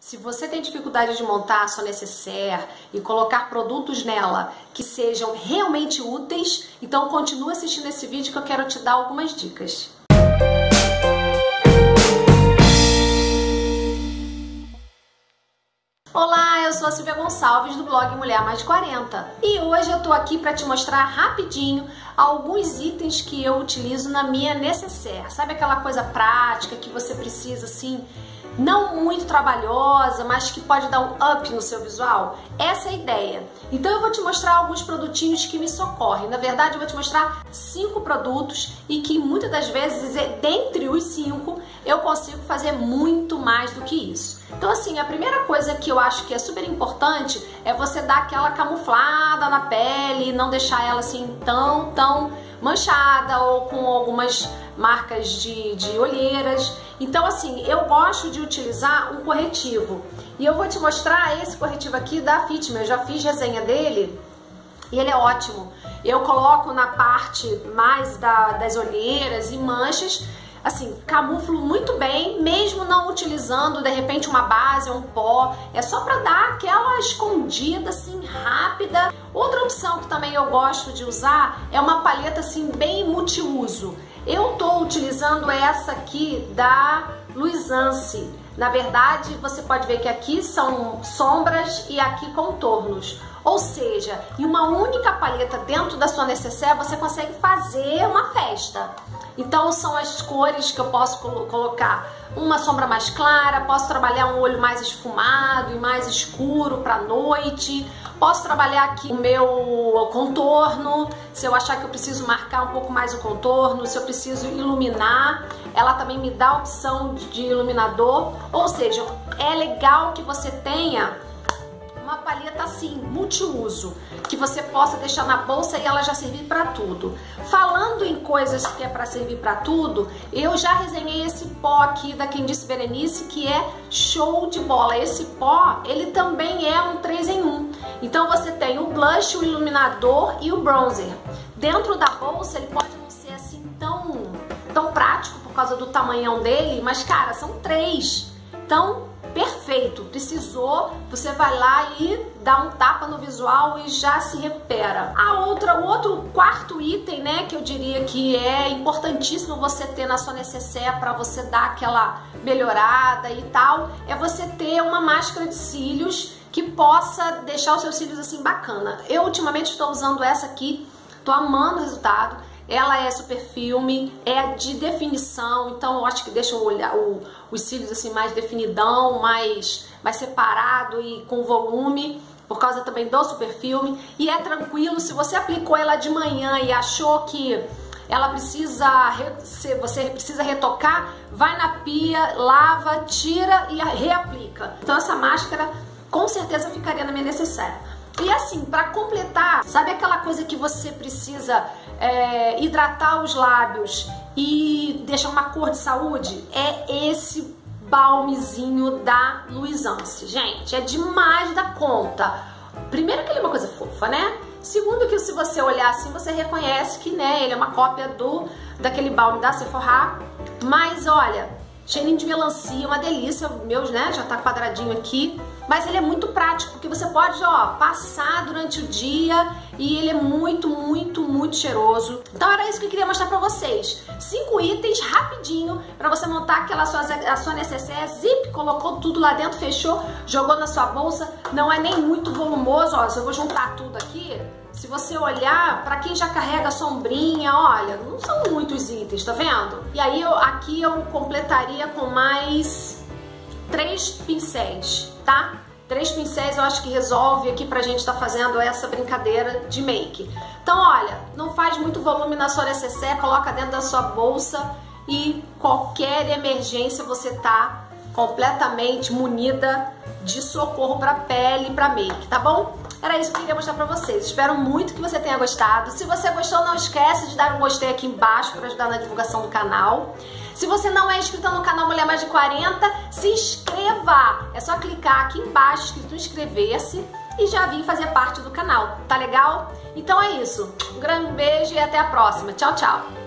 Se você tem dificuldade de montar a sua necessaire e colocar produtos nela que sejam realmente úteis, então continue assistindo esse vídeo que eu quero te dar algumas dicas. Olá, sou a Silvia Gonçalves do blog Mulher Mais 40 e hoje eu tô aqui para te mostrar rapidinho alguns itens que eu utilizo na minha necessaire. Sabe aquela coisa prática que você precisa assim não muito trabalhosa, mas que pode dar um up no seu visual? Essa é a ideia. Então eu vou te mostrar alguns produtinhos que me socorrem. Na verdade, eu vou te mostrar cinco produtos e que muitas das vezes, dentre os cinco, eu consigo fazer muito mais do que isso. Então, assim, a primeira coisa que eu acho que é super importante é você dar aquela camuflada na pele, não deixar ela assim tão, tão manchada ou com algumas marcas de, de olheiras. Então, assim, eu gosto de utilizar um corretivo. E eu vou te mostrar esse corretivo aqui da Fitme. Eu já fiz resenha dele e ele é ótimo. Eu coloco na parte mais da, das olheiras e manchas assim, camuflo muito bem, mesmo não utilizando de repente uma base ou um pó. É só para dar aquela escondida assim rápida. Outra opção que também eu gosto de usar é uma paleta assim bem multiuso. Eu tô utilizando essa aqui da Luisance. Na verdade, você pode ver que aqui são sombras e aqui contornos. Ou seja, em uma única paleta dentro da sua necessaire, você consegue fazer uma festa. Então são as cores que eu posso colocar. Uma sombra mais clara, posso trabalhar um olho mais esfumado e mais escuro para noite, posso trabalhar aqui o meu contorno, se eu achar que eu preciso marcar um pouco mais o contorno, se eu preciso iluminar, ela também me dá a opção de iluminador, ou seja, é legal que você tenha uma palheta assim, multiuso, que você possa deixar na bolsa e ela já servir para tudo. Falando em coisas que é para servir para tudo, eu já resenhei esse pó aqui da Quem Disse Berenice, que é show de bola. Esse pó, ele também é um 3 em 1. Então você tem o blush, o iluminador e o bronzer. Dentro da bolsa, ele pode não ser assim tão, tão prático por causa do tamanhão dele, mas cara, são três. Então, perfeito, precisou, você vai lá e dá um tapa no visual e já se recupera. A outra, o outro quarto item, né, que eu diria que é importantíssimo você ter na sua necessaire para você dar aquela melhorada e tal, é você ter uma máscara de cílios que possa deixar os seus cílios assim bacana. Eu ultimamente estou usando essa aqui, tô amando o resultado ela é super filme, é de definição, então eu acho que deixa o, olhar, o, os cílios assim mais definidão, mais, mais separado e com volume por causa também do super filme. E é tranquilo se você aplicou ela de manhã e achou que ela precisa você precisa retocar vai na pia lava tira e reaplica. Então essa máscara com certeza ficaria na minha necessária e assim, para completar, sabe aquela coisa que você precisa é, hidratar os lábios e deixar uma cor de saúde? É esse balmezinho da Luisance. Gente, é demais da conta. Primeiro que ele é uma coisa fofa, né? Segundo que se você olhar assim, você reconhece que né, ele é uma cópia do daquele balme da Sephora. Mas olha, cheirinho de melancia, uma delícia. Meus, né, já tá quadradinho aqui mas ele é muito prático, porque você pode, ó, passar durante o dia e ele é muito, muito, muito cheiroso. Então era isso que eu queria mostrar pra vocês. Cinco itens rapidinho para você montar aquela sua, a sua necessaire, zip, colocou tudo lá dentro, fechou, jogou na sua bolsa. Não é nem muito volumoso, ó, se eu vou juntar tudo aqui, se você olhar, para quem já carrega sombrinha, olha, não são muitos itens, tá vendo? E aí eu, aqui eu completaria com mais três pincéis, tá? Três pincéis eu acho que resolve aqui pra gente estar tá fazendo essa brincadeira de make. Então, olha, não faz muito volume na sua necessaire, coloca dentro da sua bolsa e qualquer emergência você tá completamente munida de socorro para pele e para make, tá bom? Era isso que eu queria mostrar pra vocês. Espero muito que você tenha gostado. Se você gostou, não esquece de dar um gostei aqui embaixo para ajudar na divulgação do canal. Se você não é inscrito no canal Mulher Mais de 40, se inscreva! É só clicar aqui embaixo, escrito inscrever-se e já vir fazer parte do canal. Tá legal? Então é isso. Um grande beijo e até a próxima. Tchau, tchau!